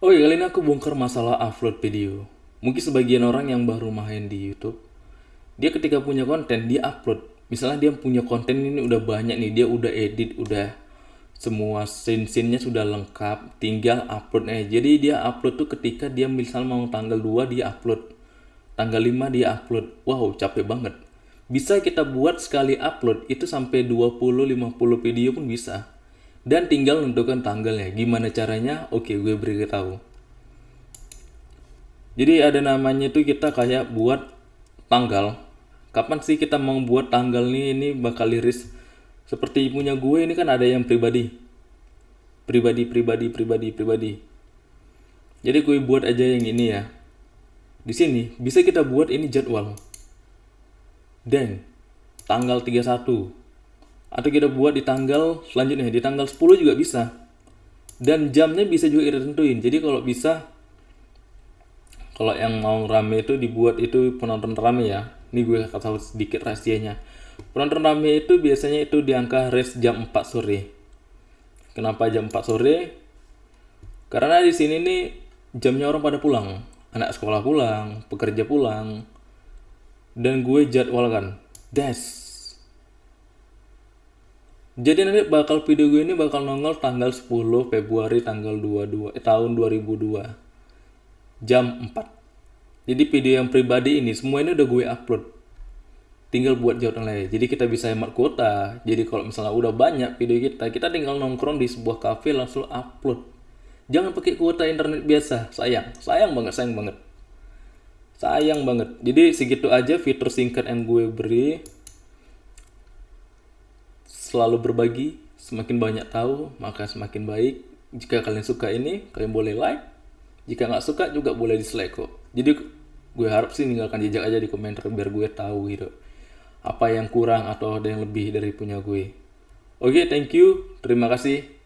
Oh iya, kali ini aku bongkar masalah upload video. Mungkin sebagian orang yang baru main di YouTube, dia ketika punya konten, dia upload. Misalnya dia punya konten ini udah banyak nih, dia udah edit, udah semua scene-scene-nya sudah lengkap, tinggal upload aja. Jadi dia upload tuh ketika dia misal mau tanggal 2 dia upload. Tanggal 5 dia upload. Wow, capek banget. Bisa kita buat sekali upload itu sampai 20-50 video pun bisa dan tinggal menentukan tanggalnya. Gimana caranya? Oke gue beri tahu. Jadi ada namanya tuh kita kayak buat tanggal. Kapan sih kita mau buat tanggal nih? Ini bakal liris seperti punya gue ini kan ada yang pribadi. Pribadi pribadi pribadi pribadi. Jadi gue buat aja yang ini ya. Di sini bisa kita buat ini jadwal. Dan tanggal 31 atau kita buat di tanggal selanjutnya di tanggal 10 juga bisa. Dan jamnya bisa juga kita tentuin. Jadi kalau bisa kalau yang mau rame itu dibuat itu penonton rame ya. Ini gue tahu sedikit rahasianya. Penonton rame itu biasanya itu di angka range jam 4 sore. Kenapa jam 4 sore? Karena di sini nih jamnya orang pada pulang. Anak sekolah pulang pekerja pulang. Dan gue jadwalkan. Das jadi nanti bakal video gue ini bakal nongol tanggal 10 Februari tanggal 22 eh, tahun 2002 jam 4. Jadi video yang pribadi ini semua ini udah gue upload. Tinggal buat jawab lain. Jadi kita bisa hemat kuota. Jadi kalau misalnya udah banyak video kita, kita tinggal nongkrong di sebuah cafe langsung upload. Jangan pakai kuota internet biasa, sayang. Sayang banget, sayang banget. Sayang banget. Jadi segitu aja fitur singkat yang gue beri selalu berbagi, semakin banyak tahu, maka semakin baik. Jika kalian suka ini, kalian boleh like. Jika nggak suka juga boleh dislike kok. Jadi gue harap sih tinggalkan jejak aja di komentar biar gue tahu gitu. Apa yang kurang atau ada yang lebih dari punya gue. Oke, okay, thank you. Terima kasih.